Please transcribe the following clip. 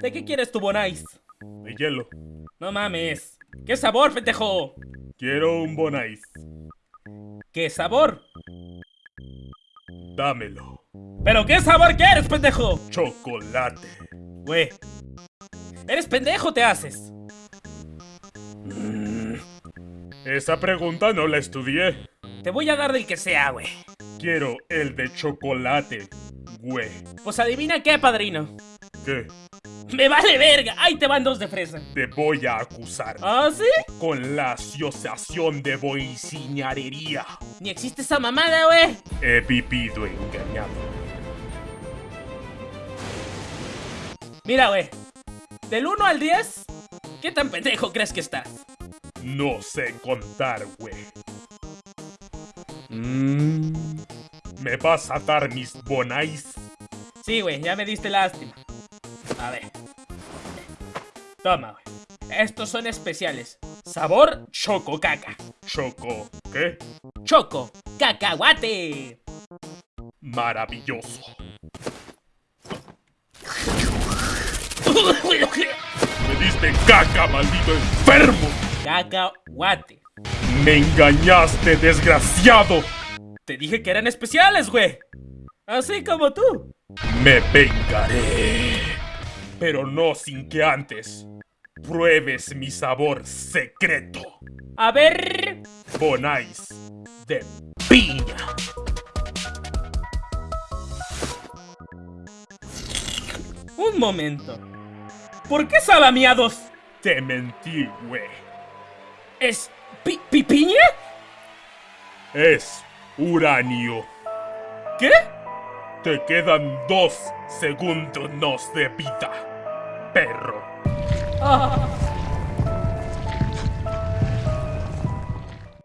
¿De qué quieres tu Bonais? De hielo. No mames. ¿Qué sabor, pendejo? Quiero un Bonais. ¿Qué sabor? Dámelo. ¿Pero qué sabor quieres, pendejo? Chocolate. Güey. ¿Eres pendejo te haces? Esa pregunta no la estudié. Te voy a dar del que sea, güey. Quiero el de chocolate, güey. Pues adivina qué, padrino. ¿Qué? ¡Me vale verga! ¡Ahí te van dos de fresa! Te voy a acusar. ¿Ah, sí? Con la asociación de boiciñarería. Ni existe esa mamada, güey. He vivido engañado. Mira, güey. Del 1 al 10, ¿qué tan pendejo crees que estás? No sé contar, güey. Mmm. ¿Me vas a dar mis bonais? Sí, güey, ya me diste lástima. A ver. Toma, güey. Estos son especiales. Sabor choco caca. Choco, ¿qué? Choco cacahuate. Maravilloso. Me diste caca, maldito enfermo. Cacahuate. Me engañaste, desgraciado. Te dije que eran especiales, güey. Así como tú. Me vengaré. Pero no sin que antes pruebes mi sabor secreto. A ver. Bonais de piña. Un momento. ¿Por qué sabe a miados? Te mentí, güey. ¿Es pi pipiña? Es uranio. ¿Qué? Te quedan dos segundos de vida, perro. Ah.